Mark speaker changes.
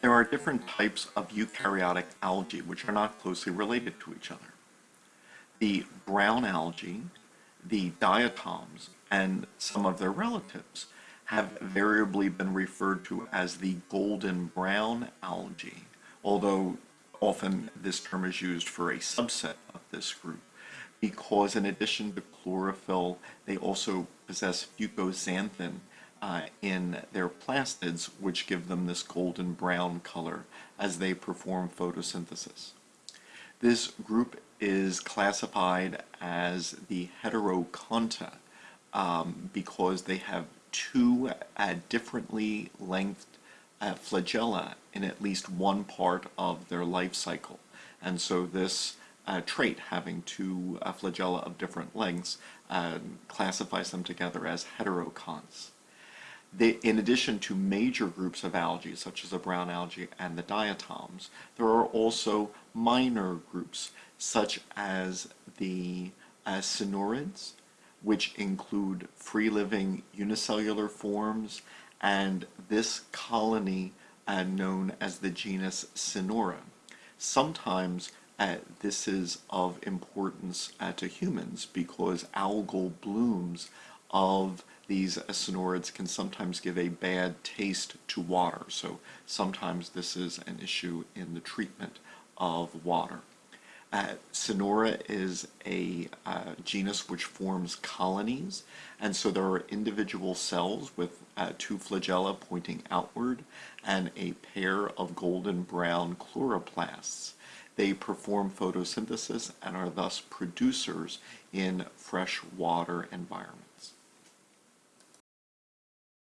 Speaker 1: There are different types of eukaryotic algae which are not closely related to each other. The brown algae, the diatoms, and some of their relatives have variably been referred to as the golden brown algae, although often this term is used for a subset of this group because in addition to chlorophyll, they also possess fucoxanthin uh, in their plastids, which give them this golden brown color as they perform photosynthesis. This group is classified as the heterokonta um, because they have two uh, differently lengthed uh, flagella in at least one part of their life cycle. And so this uh, trait, having two uh, flagella of different lengths, uh, classifies them together as heterokonts. They, in addition to major groups of algae, such as the brown algae and the diatoms, there are also minor groups, such as the uh, synurids, which include free-living unicellular forms, and this colony uh, known as the genus Synura. Sometimes uh, this is of importance uh, to humans because algal blooms of these synurids can sometimes give a bad taste to water. So sometimes this is an issue in the treatment of water. Uh, Synura is a uh, genus which forms colonies, and so there are individual cells with uh, two flagella pointing outward and a pair of golden brown chloroplasts. They perform photosynthesis and are thus producers in freshwater environments.